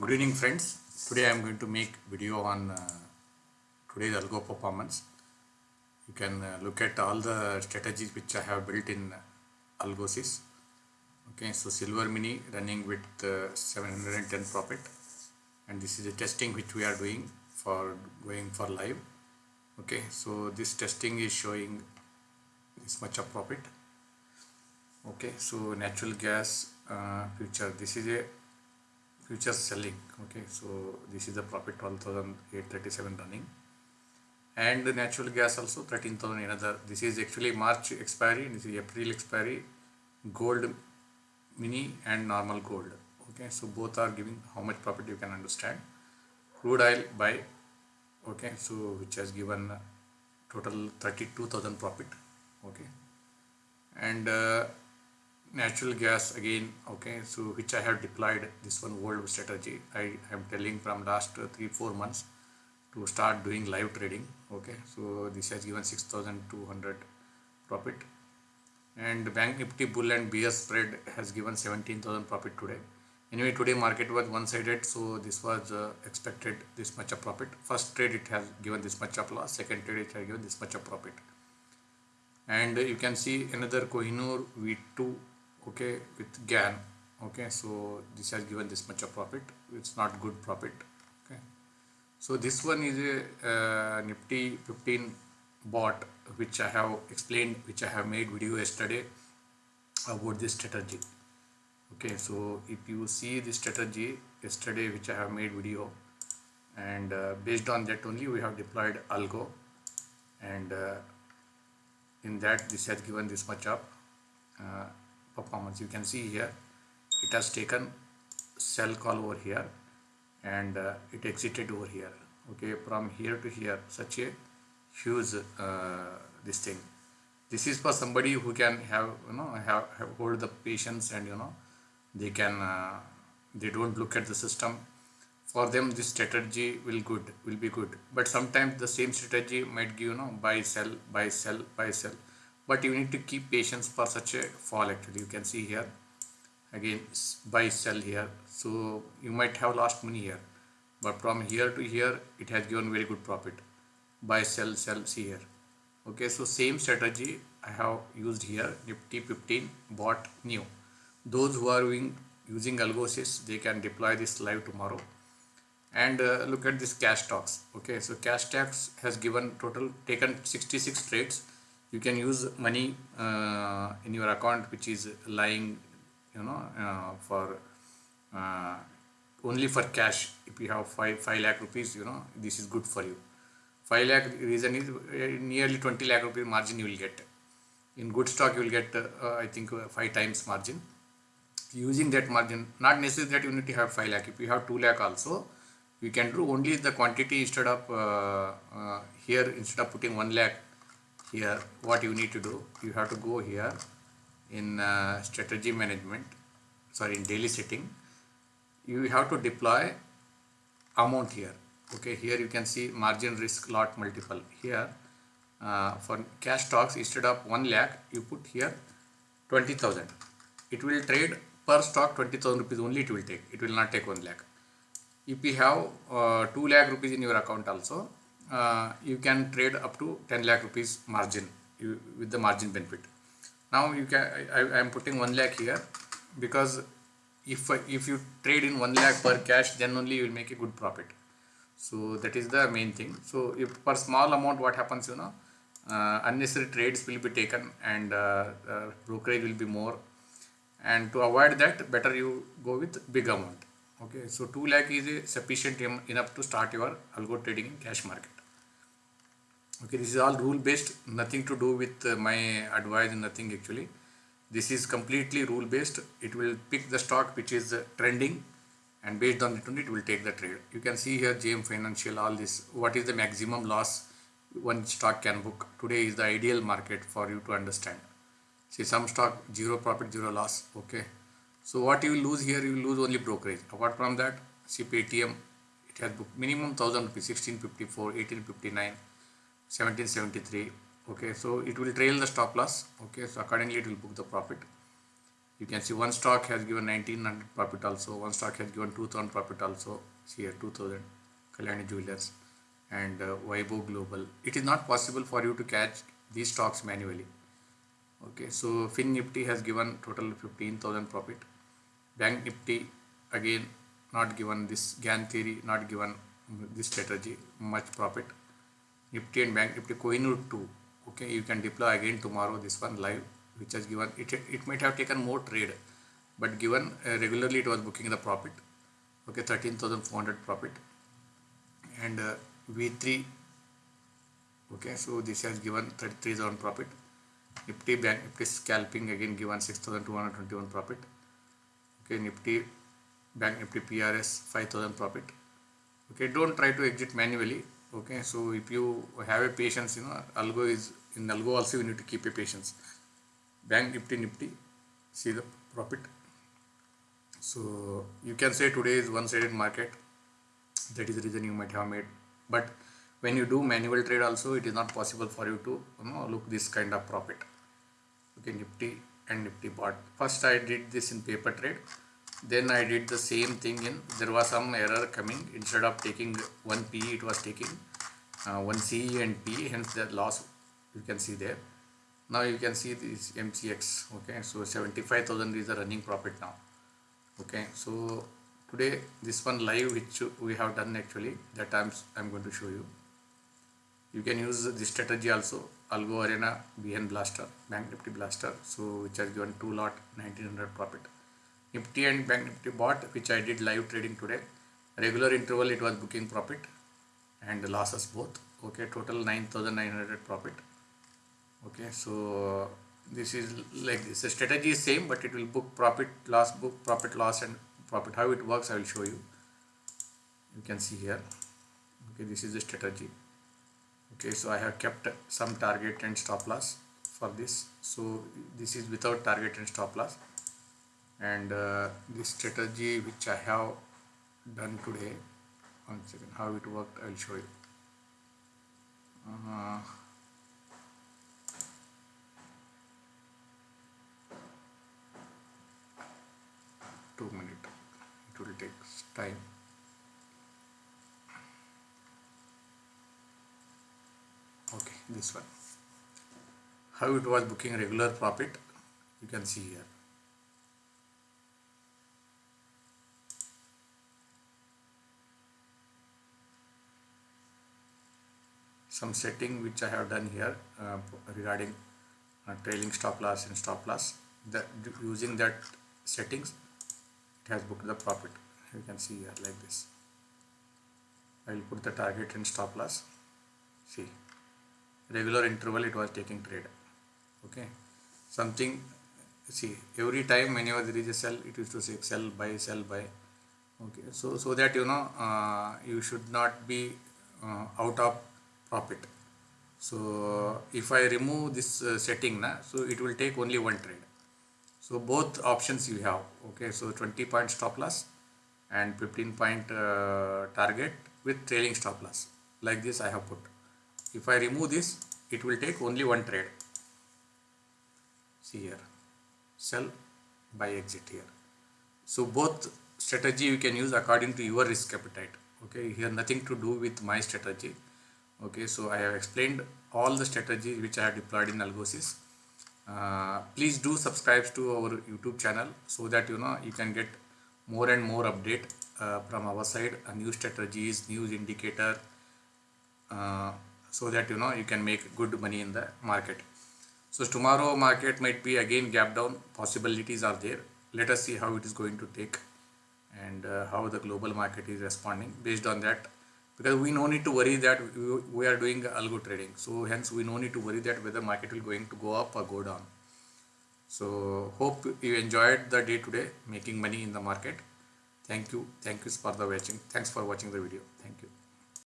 Good evening friends. Today I am going to make video on uh, today's algo performance. You can uh, look at all the strategies which I have built in Algosys. Okay, so Silver Mini running with uh, 710 profit and this is a testing which we are doing for going for live. Okay, so this testing is showing this much of profit. Okay, so natural gas uh, future. This is a future selling okay? So this is the profit 12837 running. And the natural gas also 13000 another this is actually march expiry this is april expiry gold mini and normal gold okay? So both are giving how much profit you can understand. Crude oil buy okay? So which has given total 32000 profit okay? And uh, natural gas again okay so which I have deployed this one world strategy. I am telling from last three four months to start doing live trading okay. So this has given 6200 profit. And bank nifty bull and bear spread has given 17000 profit today. Anyway today market was one sided so this was uh, expected this much of profit. First trade it has given this much of loss. Second trade it has given this much of profit. And you can see another Kohinoor V2 okay with Gann okay so this has given this much of profit. It's not good profit okay. So this one is a uh, nifty 15 bot which I have explained which I have made video yesterday about this strategy okay. So if you see this strategy yesterday which I have made video and uh, based on that only we have deployed algo and uh, in that this has given this much up uh, performance. You can see here it has taken sell call over here and uh, it exited over here. Okay from here to here such a huge uh, this thing. This is for somebody who can have you know have, have hold the patience and you know they can uh, they don't look at the system. For them this strategy will good will be good. But sometimes the same strategy might give you know buy sell buy sell buy sell but you need to keep patience for such a fall actually. You can see here. Again buy sell here. So you might have lost money here. But from here to here it has given very good profit. Buy sell sell see here. Okay so same strategy i have used here. Nifty 15 bought new. Those who are using, using algosys they can deploy this live tomorrow. And uh, look at this cash stocks. Okay so cash stocks has given total taken 66 trades you can use money uh, in your account which is lying you know uh, for uh, only for cash. If you have 5 5 lakh rupees you know this is good for you. 5 lakh reason is uh, nearly 20 lakh rupees margin you will get. In good stock you will get uh, I think uh, 5 times margin. Using that margin not necessary that you need to have 5 lakh. If you have 2 lakh also you can do only the quantity instead of here instead of putting 1 lakh here what you need to do you have to go here in uh, strategy management sorry in daily setting. You have to deploy amount here. Okay here you can see margin risk lot multiple. Here uh, for cash stocks instead of 1 lakh you put here 20000 it will trade per stock 20000 rupees only it will take. It will not take 1 lakh. If you have uh, 2 lakh rupees in your account also uh, you can trade up to 10 lakh rupees margin you, with the margin benefit. Now you can I, I am putting 1 lakh here because if if you trade in 1 lakh per cash then only you will make a good profit. So that is the main thing. So if per small amount what happens you know uh, unnecessary trades will be taken and uh, uh, brokerage will be more. And to avoid that better you go with big amount. Okay so 2 lakh is sufficient enough to start your algo trading in cash market okay this is all rule based nothing to do with uh, my advice nothing actually. This is completely rule based it will pick the stock which is uh, trending and based on it only it will take the trade. You can see here JM financial all this. What is the maximum loss one stock can book? Today is the ideal market for you to understand. See some stock zero profit zero loss okay? So what you will lose here you will lose only brokerage. Apart from that see it has booked minimum 1000 rupees 1654 1859 1773 okay so it will trail the stop loss. Okay so accordingly it will book the profit. You can see one stock has given 1900 profit also. One stock has given 2000 profit also. See here 2000 Kalyani Jewelers and uh, Vaibhav Global. It is not possible for you to catch these stocks manually. Okay so Fin Nifty has given total 15000 profit. Bank Nifty again not given this. Gann theory not given this strategy. Much profit Nifty and Bank Nifty Kohinoor 2 okay? You can deploy again tomorrow this one live which has given it it might have taken more trade but given uh, regularly it was booking the profit okay? 13400 profit. And uh, v3 okay? So this has given 33000 profit. Nifty bank nifty scalping again given 6221 profit. Okay? Nifty bank nifty prs 5000 profit. Okay? Don't try to exit manually okay so if you have a patience you know algo is in algo also you need to keep a patience. Bank nifty nifty see the profit. So you can say today is one-sided market. That is the reason you might have made. But when you do manual trade also it is not possible for you to you know look this kind of profit. Okay nifty and nifty bought. First i did this in paper trade then i did the same thing in there was some error coming. Instead of taking one p it was taking uh, one c and p hence the loss you can see there. Now you can see this mcx okay? So 75000 is the running profit now okay? So today this one live which we have done actually that I'm, I'm going to show you. You can use this strategy also algo arena bn blaster bank nifty blaster. So which has given two lot 1900 profit nifty and bank nifty bought which i did live trading today. Regular interval it was booking profit and losses both. Okay total 9900 profit. Okay so this is like this the strategy is same but it will book profit loss book profit loss and profit. How it works i will show you. You can see here. Okay this is the strategy. Okay so i have kept some target and stop loss for this. So this is without target and stop loss and uh, this strategy which i have done today one second how it worked i will show you. Uh, two minute. It will take time. Okay this one. How it was booking regular profit you can see here some setting which I have done here uh, regarding uh, trailing stop loss and stop loss. That using that settings it has booked the profit. You can see here like this. I will put the target and stop loss. See regular interval it was taking trade. Okay. Something see every time whenever there is a sell it used to say sell buy sell buy. Okay. So so that you know uh, you should not be uh, out of profit so if I remove this uh, setting na, so it will take only one trade. So both options you have okay? So 20 point stop loss and 15 point uh, target with trailing stop loss. Like this I have put. If I remove this it will take only one trade. See here. Sell buy exit here. So both strategy you can use according to your risk appetite okay? Here nothing to do with my strategy okay so I have explained all the strategies which I have deployed in Algosys. Uh, please do subscribe to our YouTube channel so that you know you can get more and more update uh, from our side. Uh, new strategies news indicator uh, so that you know you can make good money in the market. So tomorrow market might be again gap down. Possibilities are there. Let us see how it is going to take and uh, how the global market is responding. Based on that because we no need to worry that we are doing algo trading. So hence we no need to worry that whether market will going to go up or go down. So hope you enjoyed the day today making money in the market. Thank you. Thank you for the watching. Thanks for watching the video. Thank you